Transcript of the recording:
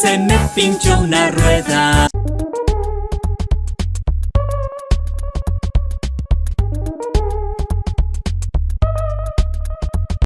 se me pinchó una rueda.